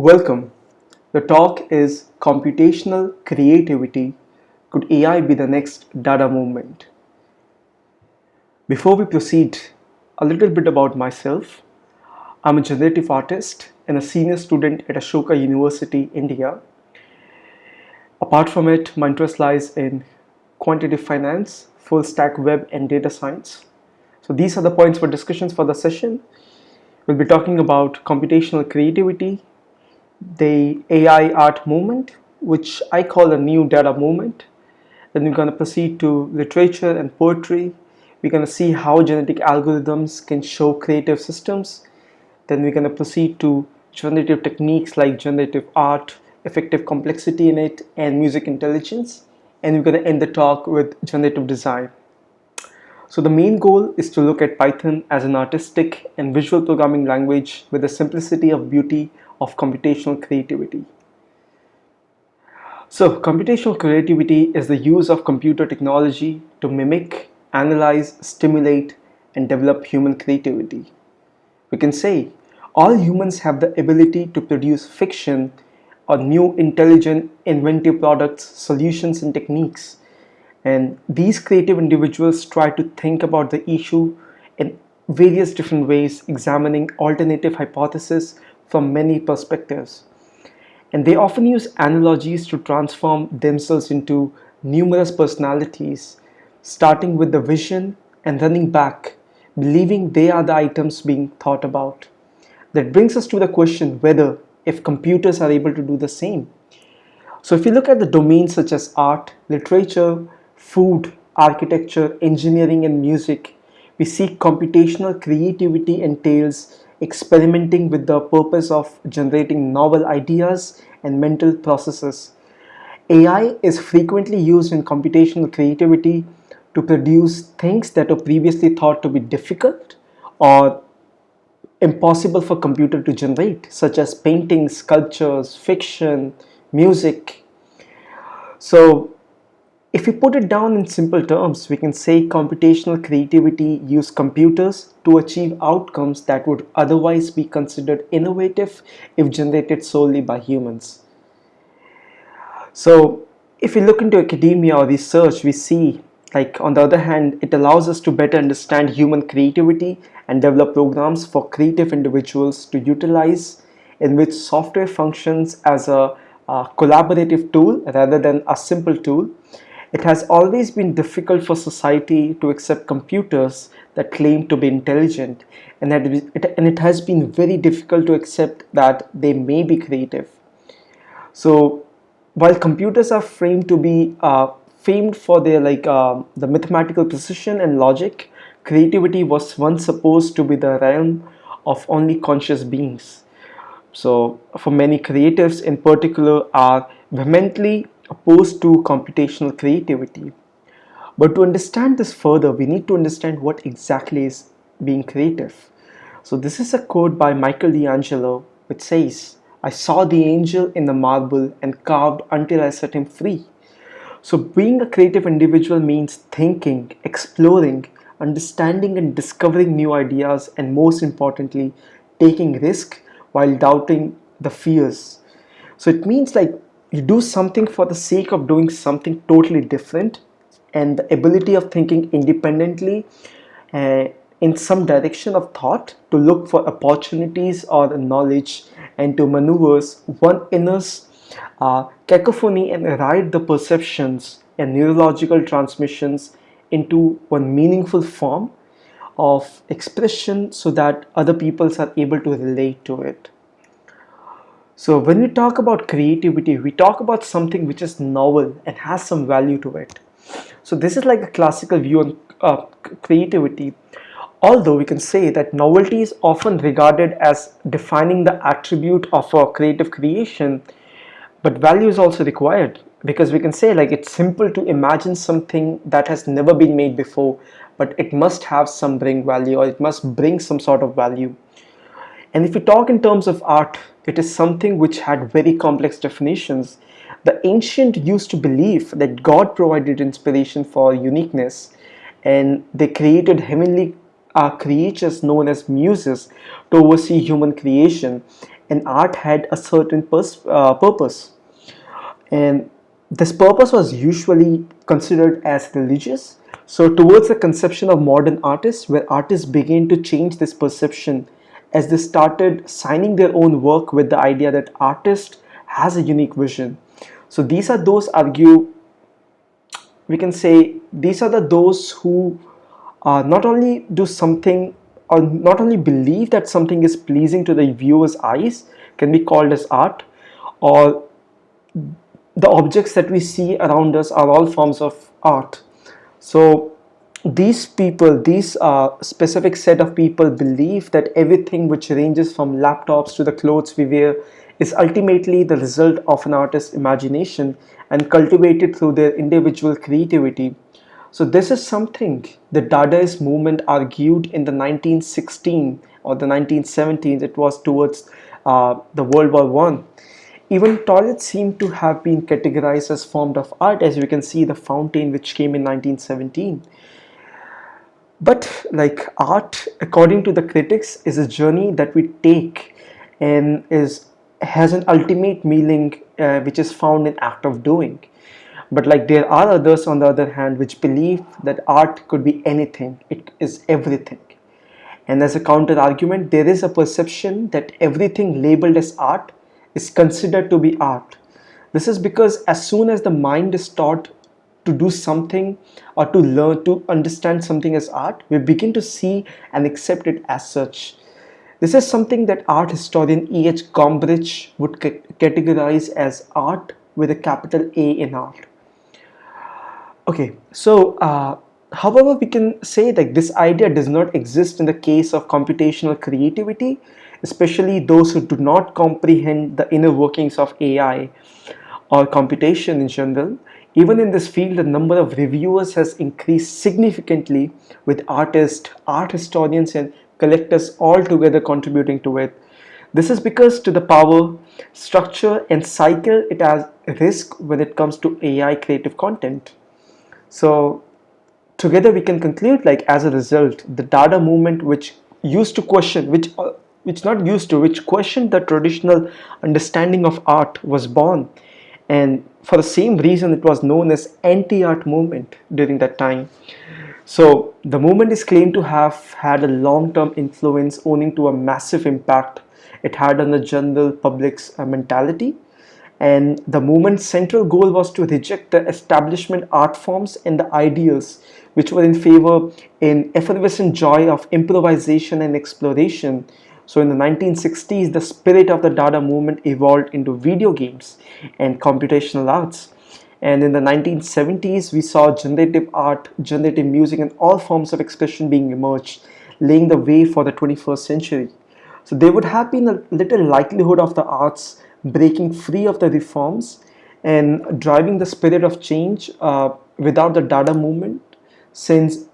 Welcome. The talk is Computational Creativity Could AI be the next Dada movement? Before we proceed, a little bit about myself. I'm a generative artist and a senior student at Ashoka University, India. Apart from it, my interest lies in quantitative finance, full stack web, and data science. So, these are the points for discussions for the session. We'll be talking about computational creativity, the AI art movement, which I call a new Dada movement. Then we're going to proceed to literature and poetry. We're going to see how genetic algorithms can show creative systems. Then we're going to proceed to generative techniques like generative art, effective complexity in it, and music intelligence. And we're going to end the talk with generative design. So the main goal is to look at Python as an artistic and visual programming language with the simplicity of beauty of computational creativity. So computational creativity is the use of computer technology to mimic, analyze, stimulate, and develop human creativity. We can say all humans have the ability to produce fiction or new intelligent inventive products, solutions and techniques. And these creative individuals try to think about the issue in various different ways, examining alternative hypotheses from many perspectives. And they often use analogies to transform themselves into numerous personalities, starting with the vision and running back, believing they are the items being thought about. That brings us to the question whether if computers are able to do the same. So if you look at the domains such as art, literature, food, architecture, engineering and music, we see computational creativity entails experimenting with the purpose of generating novel ideas and mental processes. AI is frequently used in computational creativity to produce things that were previously thought to be difficult or impossible for computer to generate such as paintings, sculptures, fiction, music. So if we put it down in simple terms, we can say computational creativity use computers to achieve outcomes that would otherwise be considered innovative if generated solely by humans. So if we look into academia or research, we see like on the other hand, it allows us to better understand human creativity and develop programs for creative individuals to utilize in which software functions as a, a collaborative tool rather than a simple tool it has always been difficult for society to accept computers that claim to be intelligent and, that it, and it has been very difficult to accept that they may be creative. So while computers are framed to be uh, famed for their like uh, the mathematical precision and logic, creativity was once supposed to be the realm of only conscious beings. So for many creatives in particular are vehemently opposed to computational creativity. But to understand this further, we need to understand what exactly is being creative. So this is a quote by Michael Michelangelo which says, I saw the angel in the marble and carved until I set him free. So being a creative individual means thinking, exploring, understanding and discovering new ideas and most importantly, taking risk while doubting the fears. So it means like you do something for the sake of doing something totally different and the ability of thinking independently uh, in some direction of thought to look for opportunities or knowledge and to maneuvers one inner uh, cacophony and write the perceptions and neurological transmissions into one meaningful form of expression so that other peoples are able to relate to it. So when we talk about creativity, we talk about something which is novel and has some value to it. So this is like a classical view on uh, creativity. Although we can say that novelty is often regarded as defining the attribute of a creative creation, but value is also required because we can say like it's simple to imagine something that has never been made before, but it must have some bring value or it must bring some sort of value. And if we talk in terms of art, it is something which had very complex definitions. The ancient used to believe that God provided inspiration for uniqueness and they created heavenly uh, creatures known as muses to oversee human creation and art had a certain uh, purpose. And this purpose was usually considered as religious. So, towards the conception of modern artists, where artists began to change this perception as they started signing their own work with the idea that artist has a unique vision. So, these are those argue, we can say, these are the those who uh, not only do something or not only believe that something is pleasing to the viewer's eyes can be called as art or the objects that we see around us are all forms of art so these people these uh, specific set of people believe that everything which ranges from laptops to the clothes we wear is ultimately the result of an artist's imagination and cultivated through their individual creativity so this is something the Dadaist movement argued in the 1916 or the 1917s. It was towards uh, the World War One. Even toilets seem to have been categorized as form of art, as you can see the fountain which came in 1917. But like art, according to the critics, is a journey that we take and is has an ultimate meaning uh, which is found in act of doing. But like there are others on the other hand which believe that art could be anything. It is everything. And as a counter argument there is a perception that everything labeled as art is considered to be art. This is because as soon as the mind is taught to do something or to learn to understand something as art we begin to see and accept it as such this is something that art historian E.H. Gombrich would categorize as art with a capital A in art. Okay, so uh, however, we can say that this idea does not exist in the case of computational creativity, especially those who do not comprehend the inner workings of AI or computation in general. Even in this field, the number of reviewers has increased significantly with artists, art historians and collectors all together contributing to it. This is because to the power, structure and cycle it has risk when it comes to AI creative content. So together we can conclude like as a result, the Dada movement which used to question, which uh, which not used to, which questioned the traditional understanding of art was born. And for the same reason, it was known as anti-art movement during that time. So the movement is claimed to have had a long-term influence owing to a massive impact it had on the general public's uh, mentality and the movement's central goal was to reject the establishment art forms and the ideals which were in favor in effervescent joy of improvisation and exploration. So in the 1960s, the spirit of the Dada movement evolved into video games and computational arts. And in the 1970s, we saw generative art, generative music, and all forms of expression being emerged, laying the way for the 21st century. So there would have been a little likelihood of the arts breaking free of the reforms and driving the spirit of change uh, without the Dada movement since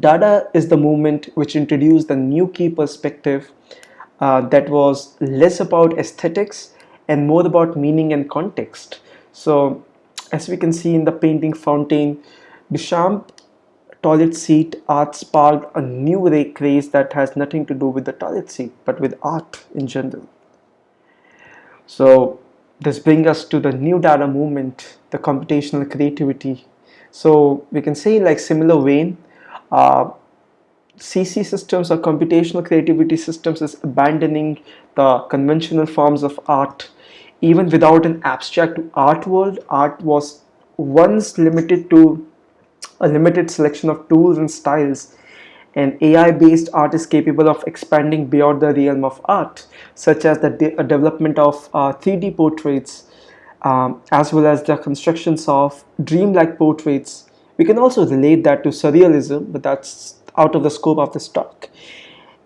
Dada is the movement which introduced the new key perspective uh, that was less about aesthetics and more about meaning and context. So as we can see in the painting fountain, Duchamp toilet seat art sparked a new craze that has nothing to do with the toilet seat but with art in general. So this brings us to the new Dada movement, the computational creativity. So we can say like similar vein, uh, CC systems or computational creativity systems is abandoning the conventional forms of art. Even without an abstract art world, art was once limited to a limited selection of tools and styles an AI-based art is capable of expanding beyond the realm of art, such as the de development of uh, 3D portraits, um, as well as the constructions of dreamlike portraits. We can also relate that to surrealism, but that's out of the scope of this talk.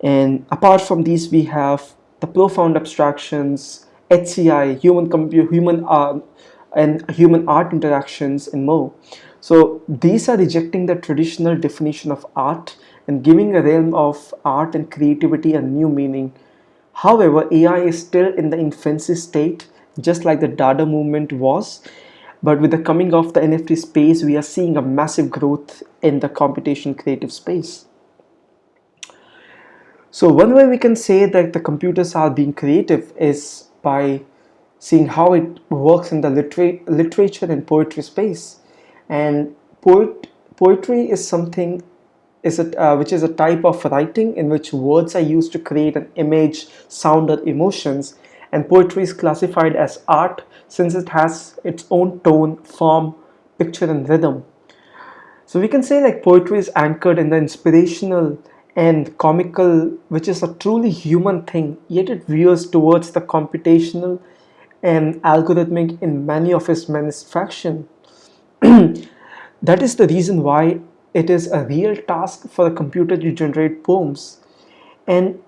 And apart from these, we have the profound abstractions, HCI, human computer, human uh, and human art interactions, and more. So these are rejecting the traditional definition of art and giving a realm of art and creativity a new meaning. However, AI is still in the infancy state, just like the Dada movement was. But with the coming of the NFT space, we are seeing a massive growth in the computation creative space. So one way we can say that the computers are being creative is by seeing how it works in the liter literature and poetry space. And poet poetry is something is it, uh, which is a type of writing in which words are used to create an image, sound or emotions and poetry is classified as art since it has its own tone, form, picture and rhythm. So we can say like poetry is anchored in the inspirational and comical which is a truly human thing yet it veers towards the computational and algorithmic in many of its manufacturing. that is the reason why it is a real task for a computer to generate poems and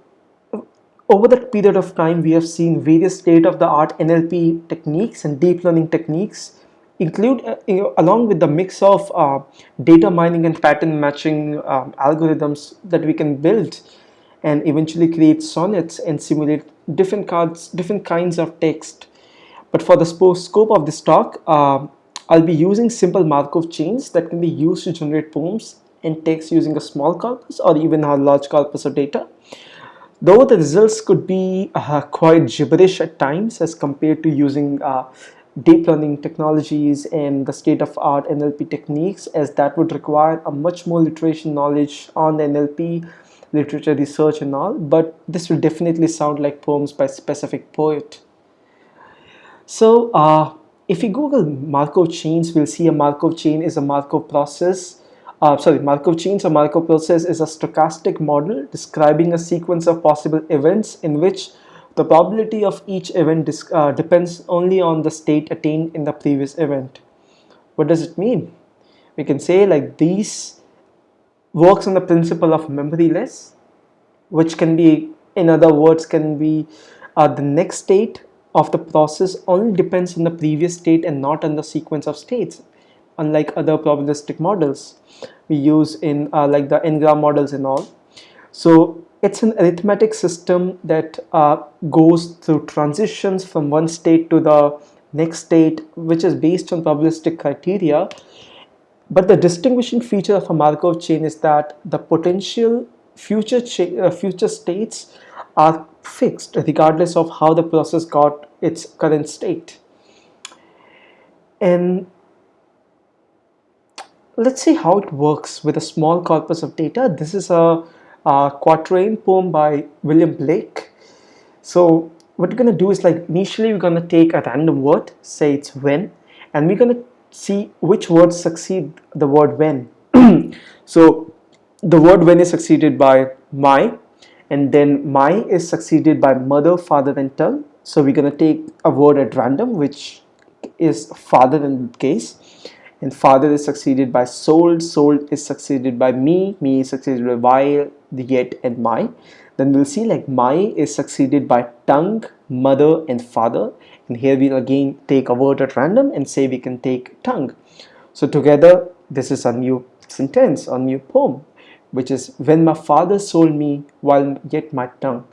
over that period of time we have seen various state-of-the-art NLP techniques and deep learning techniques include uh, along with the mix of uh, data mining and pattern matching um, algorithms that we can build and eventually create sonnets and simulate different cards different kinds of text. But for the scope of this talk uh, I'll be using simple Markov chains that can be used to generate poems and text using a small corpus or even a large corpus of data though the results could be uh, quite gibberish at times as compared to using uh, deep learning technologies and the state-of-art NLP techniques as that would require a much more literation knowledge on NLP literature research and all but this will definitely sound like poems by specific poet. So uh, if we google Markov chains we'll see a Markov chain is a Markov process uh, sorry Markov chains or Markov process is a stochastic model describing a sequence of possible events in which the probability of each event uh, depends only on the state attained in the previous event. What does it mean? We can say like these works on the principle of memoryless, which can be, in other words, can be uh, the next state of the process only depends on the previous state and not on the sequence of states, unlike other probabilistic models we use in uh, like the n-gram models and all. So it's an arithmetic system that uh, goes through transitions from one state to the next state which is based on probabilistic criteria but the distinguishing feature of a Markov chain is that the potential future uh, future states are fixed regardless of how the process got its current state and let's see how it works with a small corpus of data this is a uh, quatrain poem by William Blake. So what we're going to do is like initially we're going to take a random word, say it's when, and we're going to see which words succeed the word when. so the word when is succeeded by my, and then my is succeeded by mother, father, and tongue. So we're going to take a word at random, which is father in case and father is succeeded by sold sold is succeeded by me me is succeeded by while the yet and my. Then we'll see like my is succeeded by tongue mother and father. And here we'll again take a word at random and say we can take tongue. So together this is a new sentence a new poem which is when my father sold me while yet my tongue.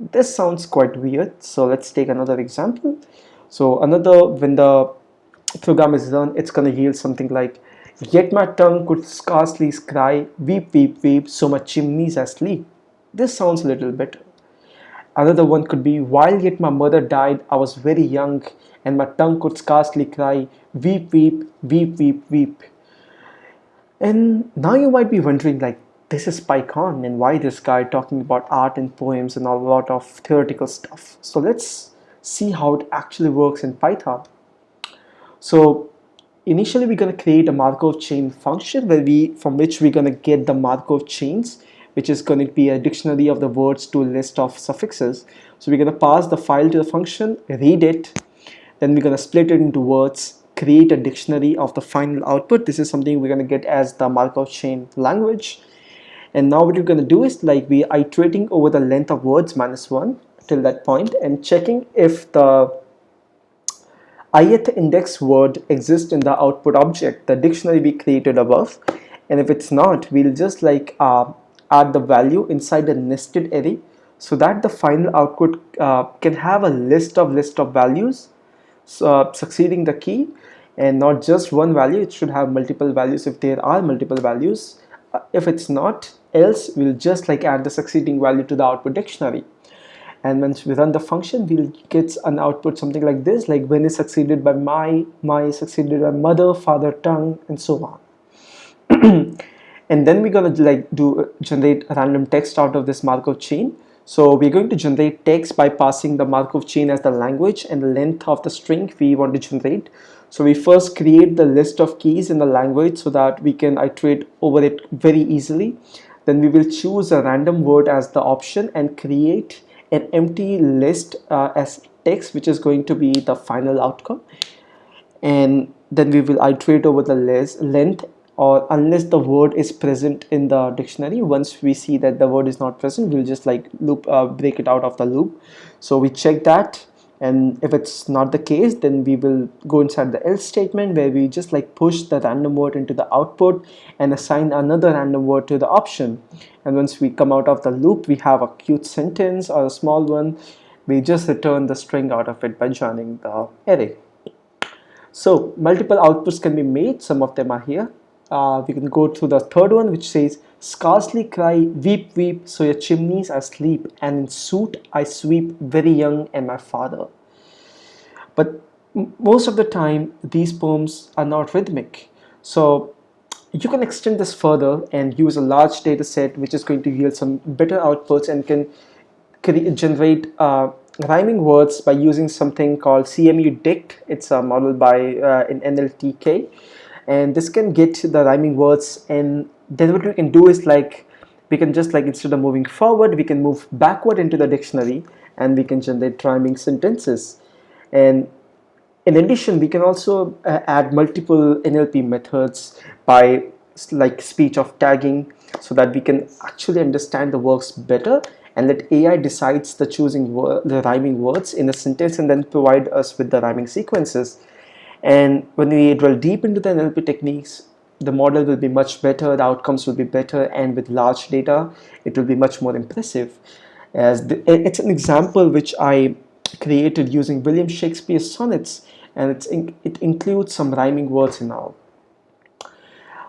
This sounds quite weird so let's take another example. So another when the program is run it's gonna yield something like Yet my tongue could scarcely cry, weep, weep, weep, so my chimneys asleep. This sounds a little better. Another one could be, while yet my mother died, I was very young, and my tongue could scarcely cry, weep, weep, weep, weep, weep. And now you might be wondering, like, this is PyCon, and why this guy talking about art and poems and a lot of theoretical stuff. So let's see how it actually works in Python. So initially we're going to create a Markov chain function where we from which we're going to get the Markov chains which is going to be a dictionary of the words to a list of suffixes. So we're going to pass the file to the function read it. Then we're going to split it into words create a dictionary of the final output. This is something we're going to get as the Markov chain language. And now what you're going to do is like we are iterating over the length of words minus one till that point and checking if the ith index word exists in the output object, the dictionary we created above. And if it's not, we'll just like uh, add the value inside the nested array so that the final output uh, can have a list of list of values uh, succeeding the key. And not just one value it should have multiple values if there are multiple values. Uh, if it's not else we'll just like add the succeeding value to the output dictionary and once we run the function we'll get an output something like this like when is succeeded by my my succeeded by mother father tongue and so on. And then we're going to like do uh, generate random text out of this Markov chain. So we're going to generate text by passing the Markov chain as the language and the length of the string we want to generate. So we first create the list of keys in the language so that we can iterate over it very easily. Then we will choose a random word as the option and create an empty list uh, as text which is going to be the final outcome. And then we will iterate over the list length or unless the word is present in the dictionary once we see that the word is not present we'll just like loop uh, break it out of the loop. So we check that and if it's not the case then we will go inside the else statement where we just like push the random word into the output and assign another random word to the option. And once we come out of the loop we have a cute sentence or a small one. We just return the string out of it by joining the array. So multiple outputs can be made. Some of them are here uh, we can go to the third one which says scarcely cry weep weep so your chimneys are asleep and in suit I sweep very young and my father. But most of the time these poems are not rhythmic. So you can extend this further and use a large data set which is going to yield some better outputs and can generate uh, rhyming words by using something called CMU Dict. It's a model by uh, in NLTK and this can get the rhyming words and then what we can do is like we can just like instead of moving forward we can move backward into the dictionary and we can generate rhyming sentences. And in addition we can also uh, add multiple NLP methods by like speech of tagging so that we can actually understand the works better and let AI decides the choosing the rhyming words in a sentence and then provide us with the rhyming sequences and when we drill deep into the NLP techniques the model will be much better the outcomes will be better and with large data it will be much more impressive. As the, it's an example which I created using William Shakespeare's sonnets and in, it includes some rhyming words in all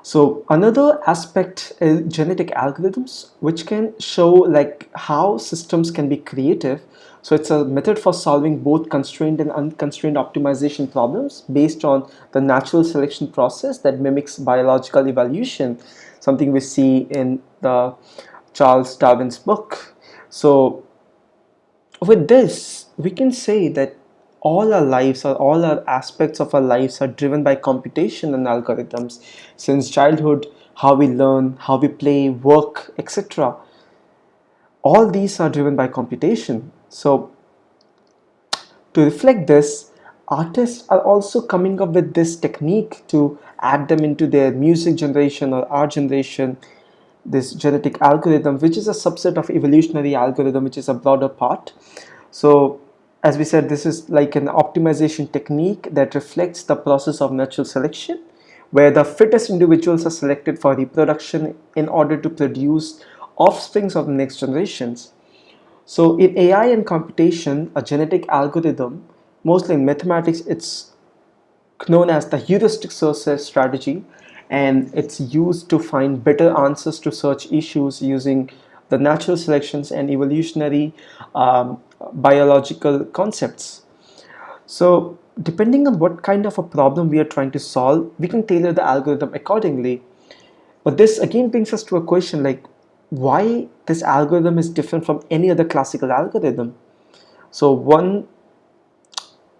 so another aspect is genetic algorithms which can show like how systems can be creative so it's a method for solving both constrained and unconstrained optimization problems based on the natural selection process that mimics biological evolution, something we see in the Charles Darwin's book. So with this, we can say that all our lives or all our aspects of our lives are driven by computation and algorithms. Since childhood how we learn how we play work etc all these are driven by computation. So to reflect this, artists are also coming up with this technique to add them into their music generation or art generation, this genetic algorithm, which is a subset of evolutionary algorithm, which is a broader part. So as we said, this is like an optimization technique that reflects the process of natural selection, where the fittest individuals are selected for reproduction in order to produce offsprings of the next generations. So in AI and computation, a genetic algorithm, mostly in mathematics, it's known as the heuristic search strategy and it's used to find better answers to search issues using the natural selections and evolutionary um, biological concepts. So depending on what kind of a problem we are trying to solve, we can tailor the algorithm accordingly. But this again brings us to a question like why this algorithm is different from any other classical algorithm. So one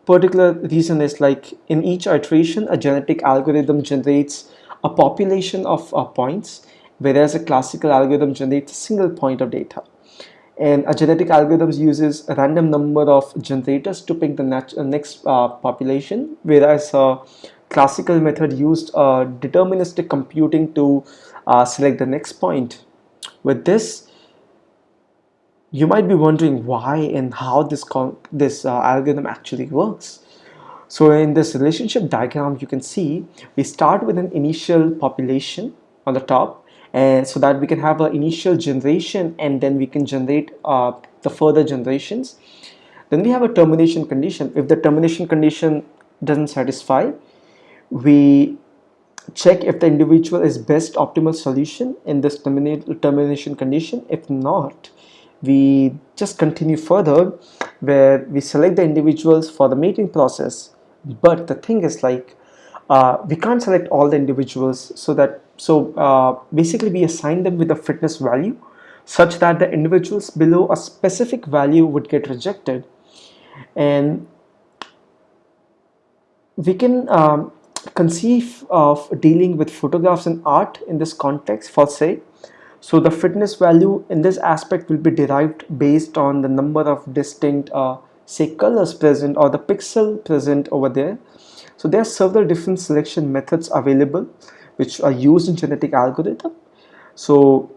particular reason is like in each iteration a genetic algorithm generates a population of uh, points whereas a classical algorithm generates a single point of data and a genetic algorithm uses a random number of generators to pick the uh, next uh, population whereas a classical method used uh, deterministic computing to uh, select the next point with this, you might be wondering why and how this, this uh, algorithm actually works. So in this relationship diagram, you can see we start with an initial population on the top and so that we can have an initial generation and then we can generate uh, the further generations. Then we have a termination condition. If the termination condition doesn't satisfy, we check if the individual is best optimal solution in this termination condition if not we just continue further where we select the individuals for the mating process but the thing is like uh, we can't select all the individuals so that so uh, basically we assign them with a fitness value such that the individuals below a specific value would get rejected. And we can um, conceive of dealing with photographs and art in this context for say so the fitness value in this aspect will be derived based on the number of distinct uh, say colors present or the pixel present over there so there are several different selection methods available which are used in genetic algorithm. So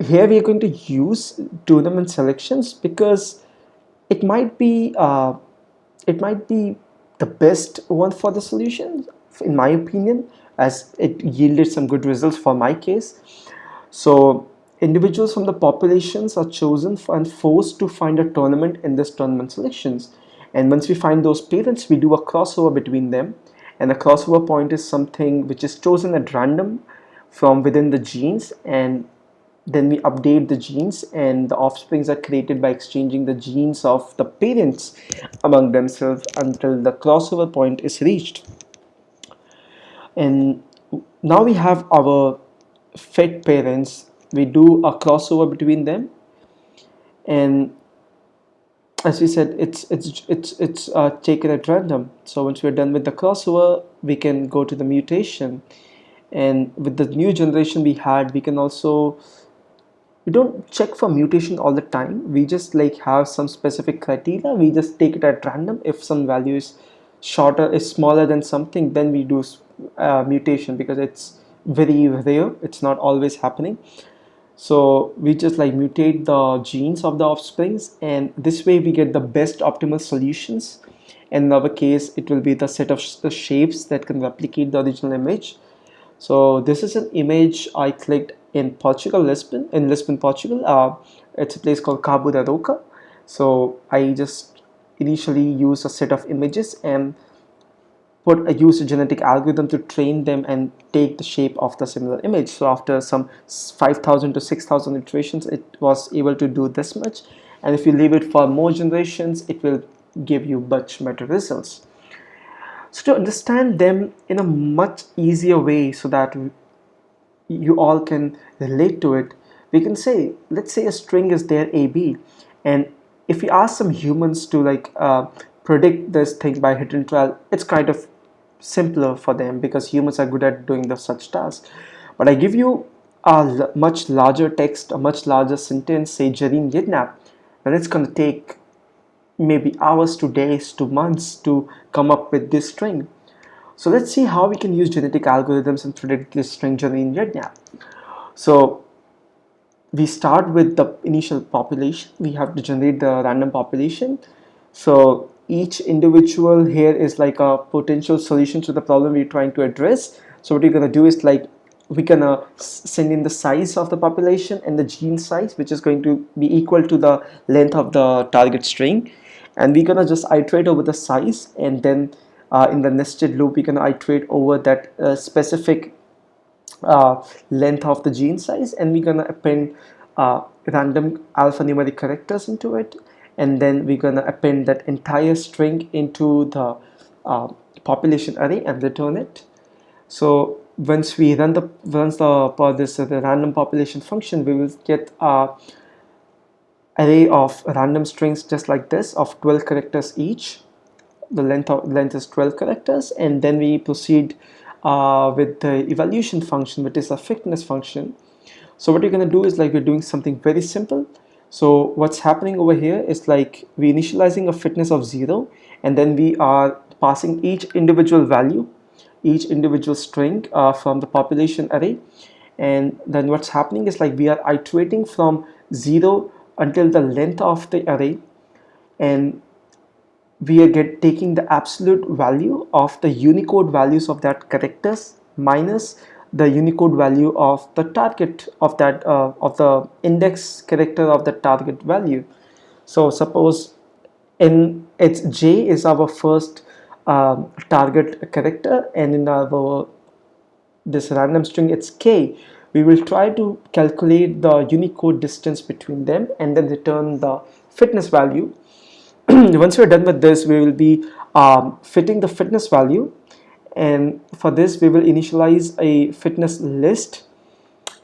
here we are going to use tournament selections because it might be uh, it might be the best one for the solution in my opinion as it yielded some good results for my case. So individuals from the populations are chosen and forced to find a tournament in this tournament selections and once we find those parents we do a crossover between them. And the crossover point is something which is chosen at random from within the genes. And then we update the genes. And the offsprings are created by exchanging the genes of the parents among themselves until the crossover point is reached. And now we have our fit parents. We do a crossover between them. And as we said it's it's it's it's uh, taken at random. So once we're done with the crossover we can go to the mutation. And with the new generation we had we can also we don't check for mutation all the time. We just like have some specific criteria. We just take it at random. If some value is shorter is smaller than something then we do uh, mutation because it's very rare. It's not always happening so we just like mutate the genes of the offsprings and this way we get the best optimal solutions. In our case it will be the set of shapes that can replicate the original image. So this is an image I clicked in Portugal Lisbon in Lisbon Portugal. Uh, it's a place called Cabo da Roca. So I just initially use a set of images and put a use a genetic algorithm to train them and take the shape of the similar image. So after some 5000 to 6000 iterations it was able to do this much. And if you leave it for more generations it will give you much better results. So to understand them in a much easier way so that you all can relate to it we can say let's say a string is there ab and if we ask some humans to like uh, predict this thing by hit and trial it's kind of simpler for them because humans are good at doing the such tasks. But I give you a much larger text a much larger sentence say Jareen Yednap then it's going to take maybe hours to days to months to come up with this string. So let's see how we can use genetic algorithms and predict this string Jareen Yednap so we start with the initial population. We have to generate the random population. So each individual here is like a potential solution to the problem we're trying to address. So what you're gonna do is like we're gonna send in the size of the population and the gene size which is going to be equal to the length of the target string. And we're gonna just iterate over the size and then uh, in the nested loop we're gonna iterate over that uh, specific uh, length of the gene size and we're gonna append uh, random alphanumeric characters into it and then we're gonna append that entire string into the uh, population array and return it. So once we run the once the this uh, the random population function we will get a array of random strings just like this of 12 characters each. The length of length is 12 characters and then we proceed uh, with the evaluation function which is a fitness function. So what you're going to do is like we're doing something very simple so what's happening over here is like we initializing a fitness of zero and then we are passing each individual value, each individual string uh, from the population array. And then what's happening is like we are iterating from zero until the length of the array and we are get taking the absolute value of the Unicode values of that characters minus the Unicode value of the target of that uh, of the index character of the target value. So suppose in its J is our first um, target character and in our this random string it's k we will try to calculate the unicode distance between them and then return the fitness value once we're done with this we will be um, fitting the fitness value and for this we will initialize a fitness list.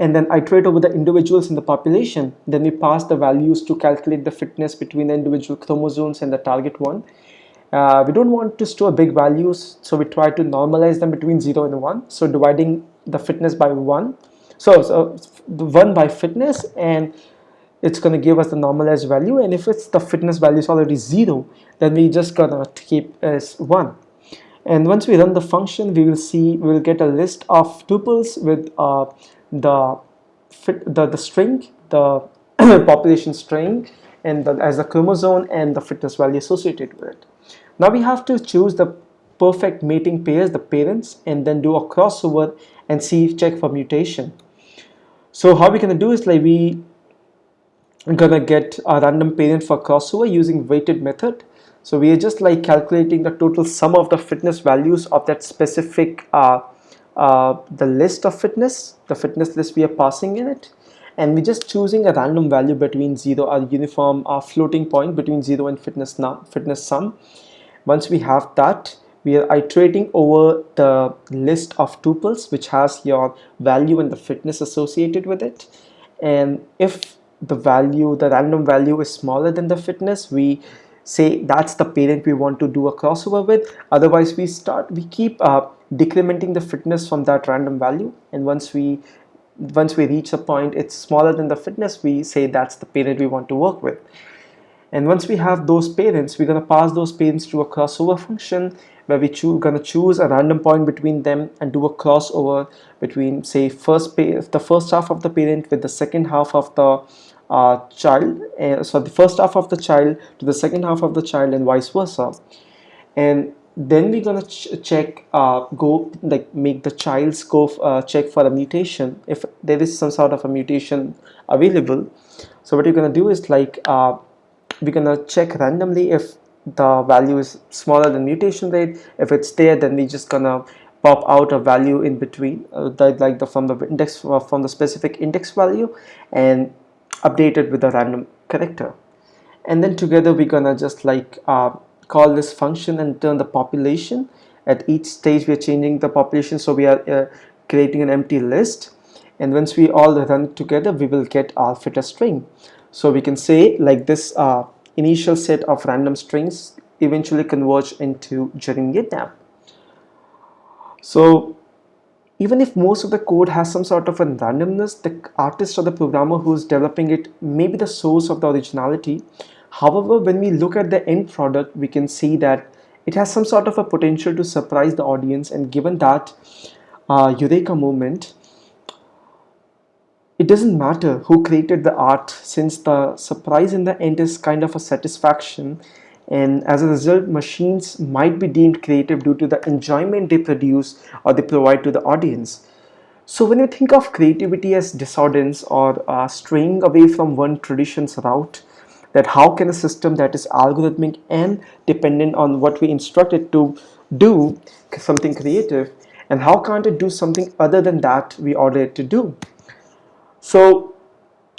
And then iterate over the individuals in the population. Then we pass the values to calculate the fitness between the individual chromosomes and the target one. Uh, we don't want to store big values so we try to normalize them between 0 and 1 so dividing the fitness by 1 so, so 1 by fitness and it's going to give us the normalized value. And if it's the fitness value is already 0 then we just gonna keep as 1 and once we run the function we will see we will get a list of tuples with uh, the fit the, the string the population string and the, as a chromosome and the fitness value associated with it. Now we have to choose the perfect mating pairs the parents and then do a crossover and see check for mutation. So how we're gonna do is like we gonna get a random parent for crossover using weighted method so we are just like calculating the total sum of the fitness values of that specific uh, uh, the list of fitness the fitness list we are passing in it. And we're just choosing a random value between 0 a uniform uh, floating point between 0 and fitness fitness sum. Once we have that we are iterating over the list of tuples which has your value and the fitness associated with it. And if the value the random value is smaller than the fitness we say that's the parent we want to do a crossover with. Otherwise we start we keep uh, decrementing the fitness from that random value. And once we once we reach a point it's smaller than the fitness we say that's the parent we want to work with. And once we have those parents we're going to pass those parents to a crossover function where we are going to choose a random point between them and do a crossover between say first the first half of the parent with the second half of the uh, child uh, so the first half of the child to the second half of the child and vice versa. And then we're gonna ch check uh, go like make the child's go uh, check for a mutation if there is some sort of a mutation available. So what you're gonna do is like uh, we're gonna check randomly if the value is smaller than mutation rate. If it's there then we're just gonna pop out a value in between uh, like the from the index uh, from the specific index value. And update it with a random character. And then together we're gonna just like uh, call this function and turn the population. At each stage we are changing the population so we are uh, creating an empty list. And once we all run together we will get our fitter string. So we can say like this uh, initial set of random strings eventually converge into Jeremiah so even if most of the code has some sort of a randomness, the artist or the programmer who's developing it may be the source of the originality. However, when we look at the end product, we can see that it has some sort of a potential to surprise the audience and given that uh, Eureka moment, it doesn't matter who created the art since the surprise in the end is kind of a satisfaction and as a result machines might be deemed creative due to the enjoyment they produce or they provide to the audience. So when you think of creativity as discordance or uh, straying away from one tradition's route that how can a system that is algorithmic and dependent on what we instruct it to do something creative? And how can't it do something other than that we order it to do? So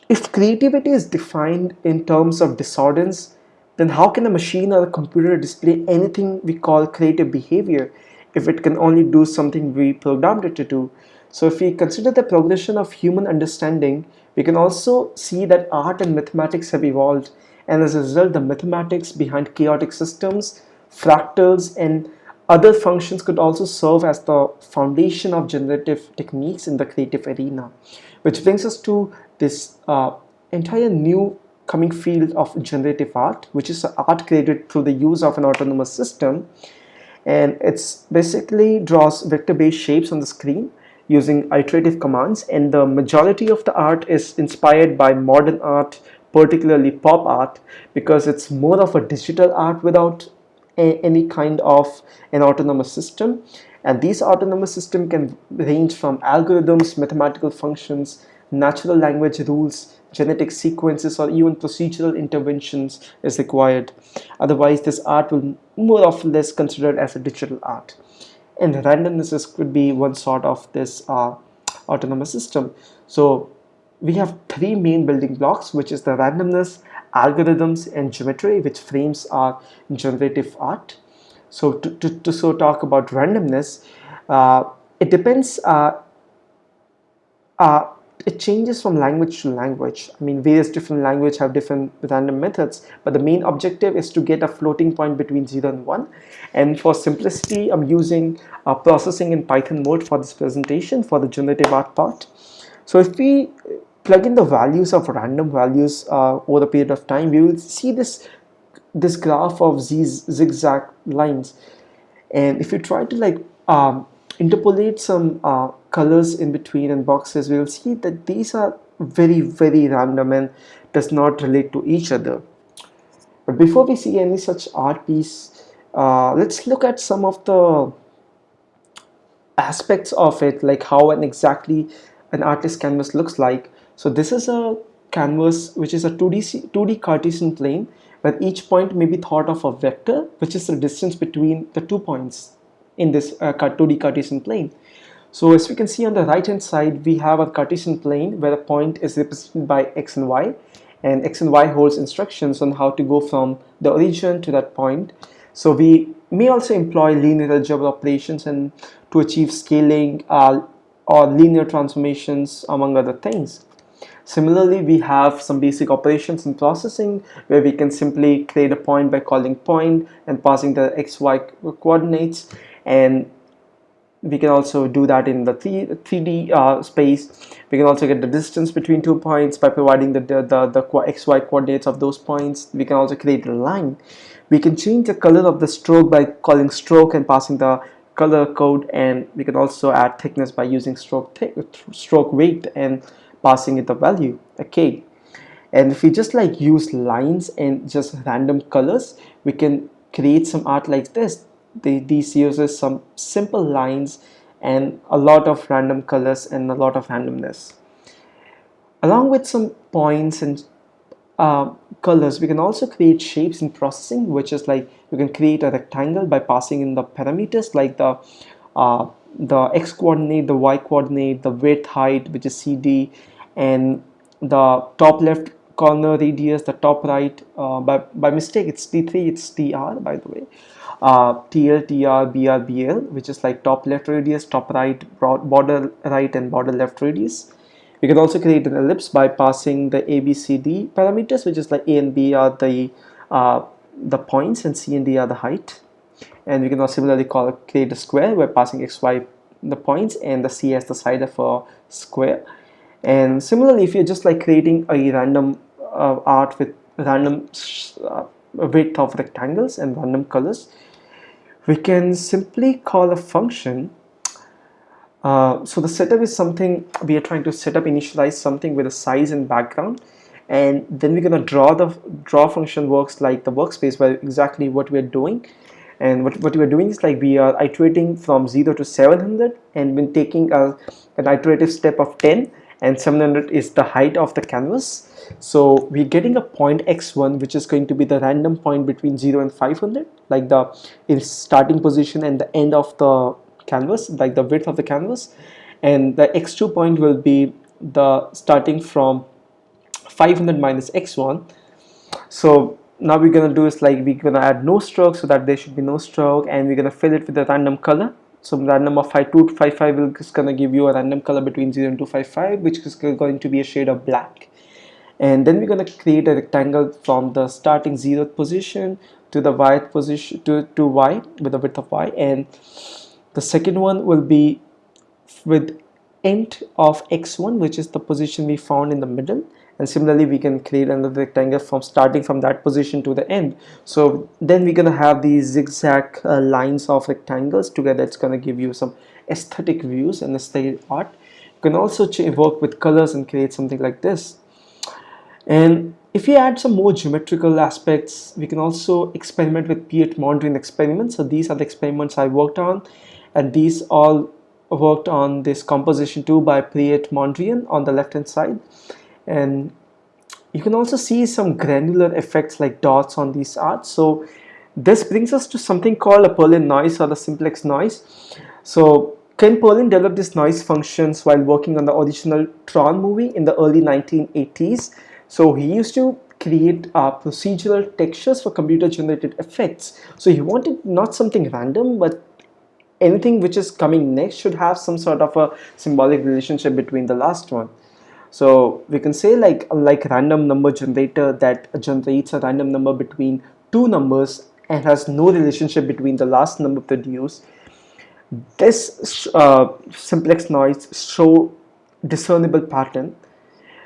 if creativity is defined in terms of discordance then how can a machine or a computer display anything we call creative behavior if it can only do something we programmed it to do? So if we consider the progression of human understanding, we can also see that art and mathematics have evolved and as a result the mathematics behind chaotic systems, fractals and other functions could also serve as the foundation of generative techniques in the creative arena. Which brings us to this uh, entire new coming field of generative art which is art created through the use of an autonomous system. And it's basically draws vector based shapes on the screen using iterative commands. And the majority of the art is inspired by modern art particularly pop art because it's more of a digital art without any kind of an autonomous system. And these autonomous system can range from algorithms mathematical functions natural language rules genetic sequences or even procedural interventions is required. Otherwise, this art will more or less considered as a digital art. and randomness could be one sort of this uh, autonomous system so we have three main building blocks which is the randomness algorithms and geometry which frames our generative art so to, to, to so talk about randomness uh, it depends uh, uh, it changes from language to language. I mean, various different language have different random methods, but the main objective is to get a floating point between 0 and 1. And for simplicity, I'm using uh, processing in Python mode for this presentation for the generative art part. So if we plug in the values of random values uh, over a period of time, we will see this, this graph of these zigzag lines. And if you try to like um, interpolate some uh, colors in between and boxes, we will see that these are very, very random and does not relate to each other. But before we see any such art piece, uh, let's look at some of the aspects of it, like how and exactly an artist canvas looks like. So this is a canvas which is a 2D, 2D Cartesian plane where each point may be thought of a vector, which is the distance between the two points in this uh, 2D Cartesian plane. So as we can see on the right hand side, we have a Cartesian plane where the point is represented by x and y and x and y holds instructions on how to go from the origin to that point. So we may also employ linear algebra operations and to achieve scaling uh, or linear transformations among other things. Similarly, we have some basic operations in processing where we can simply create a point by calling point and passing the xy coordinates and we can also do that in the 3, 3D uh, space. We can also get the distance between two points by providing the, the, the, the xy coordinates of those points. We can also create a line. We can change the color of the stroke by calling stroke and passing the color code and we can also add thickness by using stroke stroke weight and passing it the value okay and if we just like use lines and just random colors we can create some art like this the, these uses some simple lines and a lot of random colors and a lot of randomness. Along with some points and uh, colors, we can also create shapes in processing, which is like you can create a rectangle by passing in the parameters like the uh, the x coordinate, the y coordinate, the width, height, which is CD, and the top left corner radius, the top right. Uh, by by mistake, it's T3, it's TR, by the way uh, TL, TR, BR, BL, which is like top left radius, top right, border right, and border left radius. We can also create an ellipse by passing the ABCD parameters, which is like A and B are the uh, the points and C and D are the height. And we can also similarly call create a square by passing X, Y the points and the C as the side of a square. And similarly, if you're just like creating a random uh, art with random uh, width of rectangles and random colors, we can simply call a function. Uh, so the setup is something we are trying to set up initialize something with a size and background. And then we're going to draw the draw function works like the workspace where exactly what we're doing. And what, what we're doing is like we are iterating from 0 to 700 and when taking a, an iterative step of 10 and 700 is the height of the canvas. So we're getting a point x1 which is going to be the random point between 0 and 500 like the starting position and the end of the canvas like the width of the canvas. And the x2 point will be the starting from 500 minus x1 so now we're gonna do is like we're gonna add no stroke so that there should be no stroke and we're gonna fill it with a random color. So random of 5255 is gonna give you a random color between 0 and 255 which is going to be a shade of black. And then we're to create a rectangle from the starting zeroth position to the y position to, to y with the width of y and the second one will be with int of x1 which is the position we found in the middle. And similarly we can create another rectangle from starting from that position to the end. So then we're gonna have these zigzag uh, lines of rectangles. Together it's gonna give you some aesthetic views and aesthetic art. You can also work with colors and create something like this. And if we add some more geometrical aspects, we can also experiment with Piet-Mondrian experiments. So these are the experiments I worked on and these all worked on this composition too by Piet-Mondrian on the left hand side. And you can also see some granular effects like dots on these arts. So this brings us to something called a Perlin noise or the simplex noise. So Ken Perlin developed these noise functions while working on the original Tron movie in the early 1980s. So he used to create uh, procedural textures for computer generated effects. So he wanted not something random, but anything which is coming next should have some sort of a symbolic relationship between the last one. So we can say like like random number generator that generates a random number between two numbers and has no relationship between the last number produced. This uh, simplex noise show discernible pattern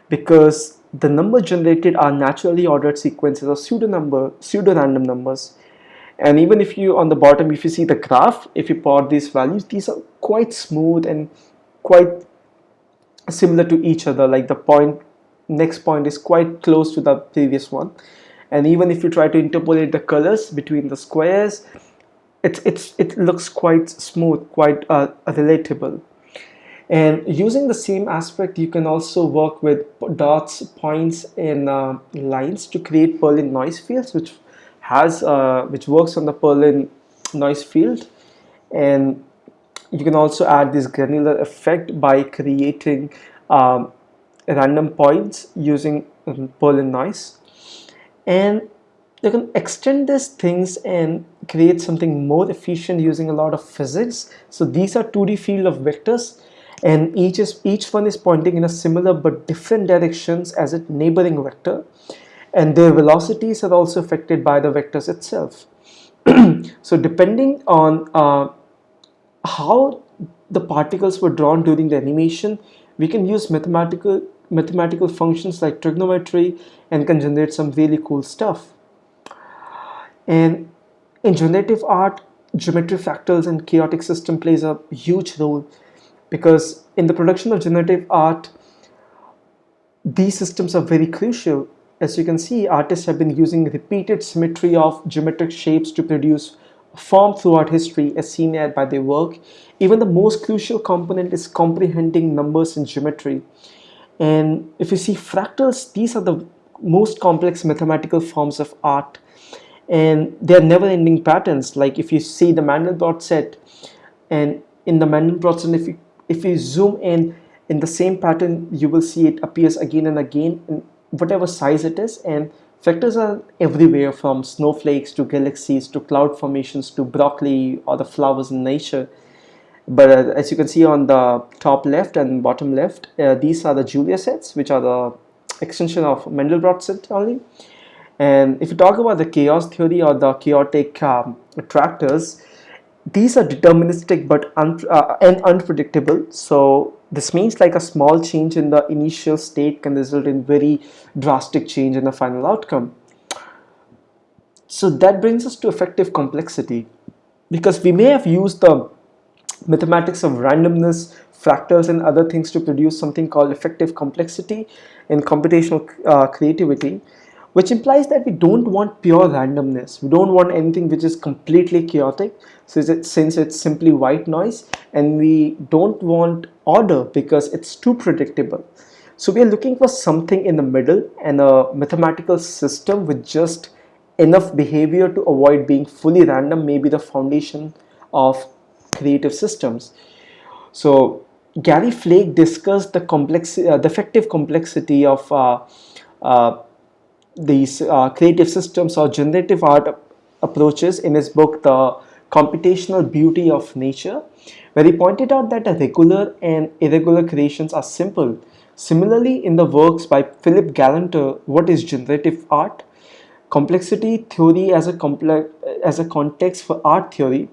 because the number generated are naturally ordered sequences of pseudo number pseudo random numbers. And even if you on the bottom if you see the graph if you plot these values these are quite smooth and quite similar to each other. Like the point next point is quite close to the previous one. And even if you try to interpolate the colors between the squares it's it's it looks quite smooth quite uh, relatable and using the same aspect you can also work with dots points and uh, lines to create Perlin noise fields which has uh, which works on the Perlin noise field. And you can also add this granular effect by creating um, random points using Perlin noise. And you can extend these things and create something more efficient using a lot of physics. So these are 2d field of vectors and each is each one is pointing in a similar but different directions as a neighboring vector. And their velocities are also affected by the vectors itself. So depending on uh, how the particles were drawn during the animation we can use mathematical mathematical functions like trigonometry and can generate some really cool stuff. And in generative art geometry fractals and chaotic system plays a huge role because in the production of generative art these systems are very crucial. As you can see artists have been using repeated symmetry of geometric shapes to produce form throughout history as seen by their work. Even the most crucial component is comprehending numbers and geometry. And if you see fractals these are the most complex mathematical forms of art. And they're never-ending patterns. Like if you see the Mandelbrot set and in the Mandelbrot set if you if you zoom in in the same pattern you will see it appears again and again in whatever size it is and Vectors are everywhere from snowflakes to galaxies to cloud formations to broccoli or the flowers in nature. But uh, as you can see on the top left and bottom left, uh, these are the Julia sets, which are the extension of Mandelbrot set only. And if you talk about the chaos theory or the chaotic um, attractors, these are deterministic but un uh, and unpredictable. So this means like a small change in the initial state can result in very drastic change in the final outcome. So that brings us to effective complexity because we may have used the mathematics of randomness, fractals and other things to produce something called effective complexity in computational uh, creativity which implies that we don't want pure randomness. We don't want anything which is completely chaotic so since it's simply white noise and we don't want order because it's too predictable. So we are looking for something in the middle and a mathematical system with just enough behavior to avoid being fully random may be the foundation of creative systems. So Gary Flake discussed the complexity, uh, the effective complexity of uh, uh, these uh, creative systems or generative art approaches in his book the computational beauty of nature where he pointed out that regular and irregular creations are simple. Similarly in the works by philip galanter what is generative art? Complexity theory as a complex as a context for art theory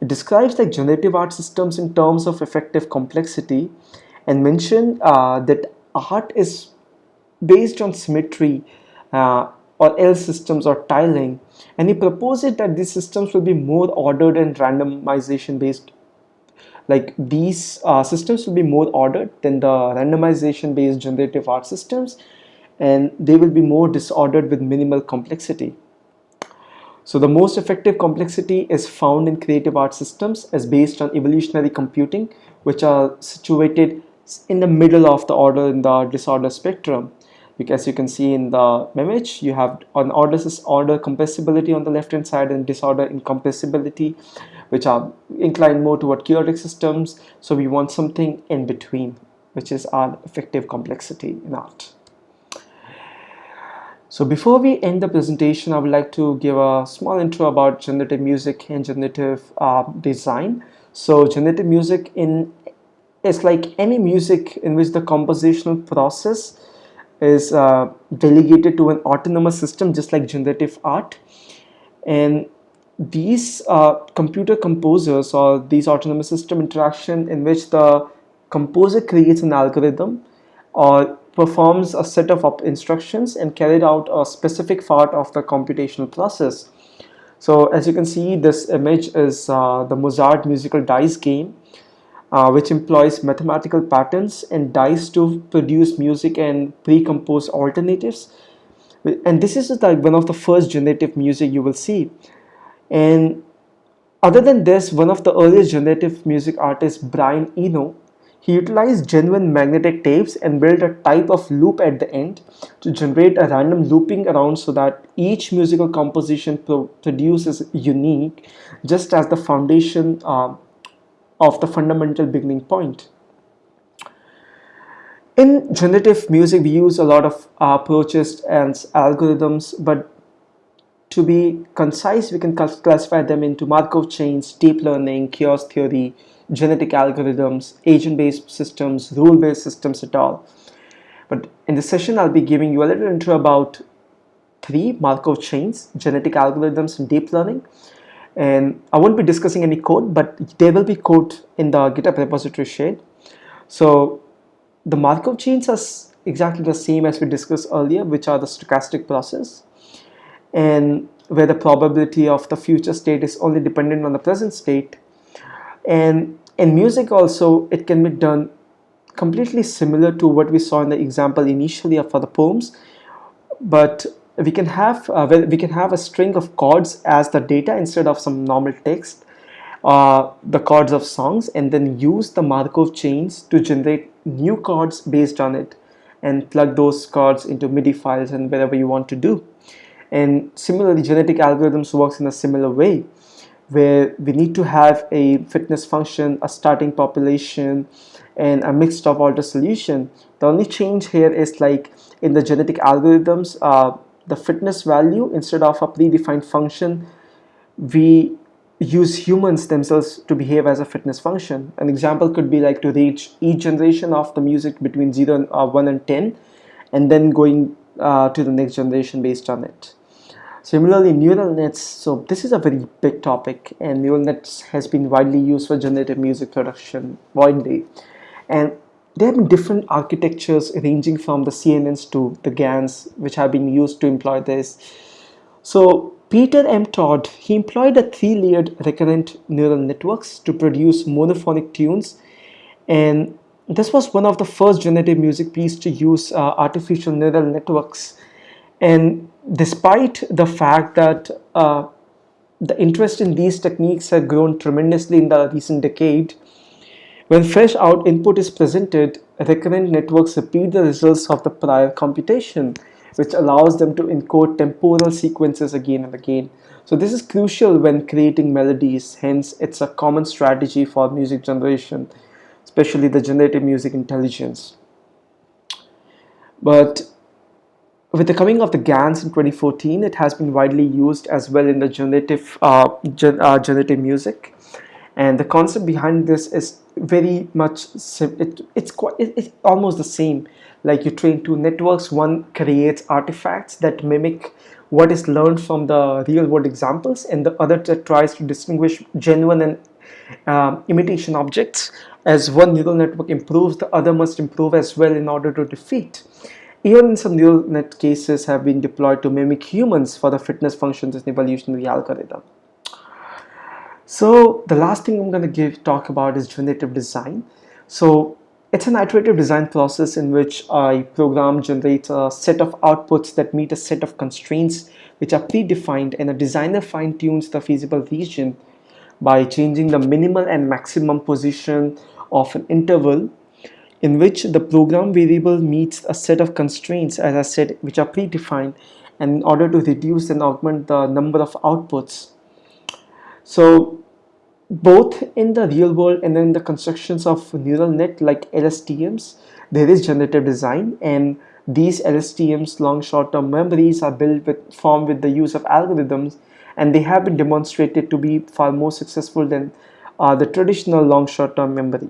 it describes the generative art systems in terms of effective complexity and mention uh, that art is based on symmetry uh, or L systems or tiling. And he proposes that these systems will be more ordered and randomization based. Like these uh, systems will be more ordered than the randomization based generative art systems and they will be more disordered with minimal complexity. So the most effective complexity is found in creative art systems as based on evolutionary computing which are situated in the middle of the order in the disorder spectrum because you can see in the image you have an order order compressibility on the left hand side and disorder incompressibility which are inclined more toward chaotic systems. So we want something in between which is our effective complexity in art. So before we end the presentation I would like to give a small intro about generative music and generative uh, design. So generative music in is like any music in which the compositional process is uh, delegated to an autonomous system just like generative art and these uh, computer composers or these autonomous system interaction in which the composer creates an algorithm or performs a set of instructions and carried out a specific part of the computational process. So as you can see this image is uh, the Mozart musical dice game uh, which employs mathematical patterns and dice to produce music and pre-compose alternatives. And this is like one of the first generative music you will see. And other than this one of the earliest generative music artists Brian Eno he utilized genuine magnetic tapes and built a type of loop at the end to generate a random looping around so that each musical composition pro produces unique just as the foundation uh, of the fundamental beginning point. In generative music, we use a lot of uh, approaches and algorithms, but to be concise, we can classify them into Markov chains, deep learning, chaos theory, genetic algorithms, agent-based systems, rule-based systems at all. But in this session, I'll be giving you a little intro about three Markov chains, genetic algorithms, and deep learning and I won't be discussing any code but there will be code in the github repository shared. So the Markov chains are exactly the same as we discussed earlier which are the stochastic process. And where the probability of the future state is only dependent on the present state. And in music also it can be done completely similar to what we saw in the example initially for the poems. But we can have uh, we can have a string of chords as the data instead of some normal text uh, the chords of songs and then use the Markov chains to generate new chords based on it and plug those chords into MIDI files and whatever you want to do. And similarly genetic algorithms works in a similar way where we need to have a fitness function a starting population and a mixed of order solution. The only change here is like in the genetic algorithms uh, the fitness value instead of a predefined function we use humans themselves to behave as a fitness function. An example could be like to reach each generation of the music between 0 and uh, 1 and 10 and then going uh, to the next generation based on it. Similarly neural nets so this is a very big topic and neural nets has been widely used for generative music production widely. And there have been different architectures ranging from the CNNs to the GANs which have been used to employ this. So Peter M. Todd, he employed a three-layered recurrent neural networks to produce monophonic tunes and this was one of the first generative music piece to use uh, artificial neural networks and despite the fact that uh, the interest in these techniques have grown tremendously in the recent decade when fresh out input is presented, recurrent networks repeat the results of the prior computation, which allows them to encode temporal sequences again and again. So this is crucial when creating melodies, hence it's a common strategy for music generation, especially the generative music intelligence. But with the coming of the GANs in 2014, it has been widely used as well in the generative, uh, gen uh, generative music and the concept behind this is very much it, it's quite it, it's almost the same. Like you train two networks one creates artifacts that mimic what is learned from the real world examples and the other tries to distinguish genuine and uh, imitation objects. As one neural network improves the other must improve as well in order to defeat. Even some neural net cases have been deployed to mimic humans for the fitness functions in evolutionary algorithm so the last thing I'm going to give talk about is generative design. So it's an iterative design process in which a program generates a set of outputs that meet a set of constraints which are predefined and a designer fine-tunes the feasible region by changing the minimal and maximum position of an interval in which the program variable meets a set of constraints as I said which are predefined and in order to reduce and augment the number of outputs so both in the real world and in the constructions of neural net like LSTMs there is generative design and these LSTMs long short-term memories are built with formed with the use of algorithms and they have been demonstrated to be far more successful than uh, the traditional long short-term memory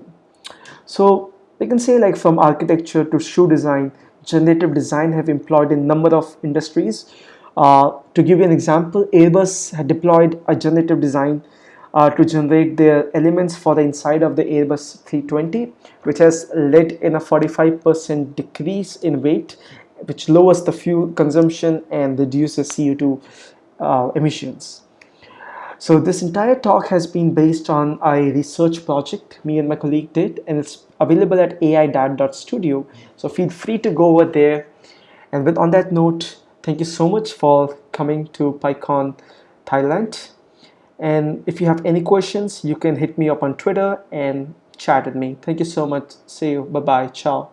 so we can say like from architecture to shoe design, generative design have employed in number of industries. Uh, to give you an example, Airbus had deployed a generative design uh, to generate their elements for the inside of the Airbus 320, which has led in a 45% decrease in weight, which lowers the fuel consumption and reduces CO2 uh, emissions. So this entire talk has been based on a research project me and my colleague did and it's available at ai.studio. So feel free to go over there. And with on that note, thank you so much for coming to PyCon Thailand. And if you have any questions, you can hit me up on Twitter and chat with me. Thank you so much. See you. Bye-bye. Ciao.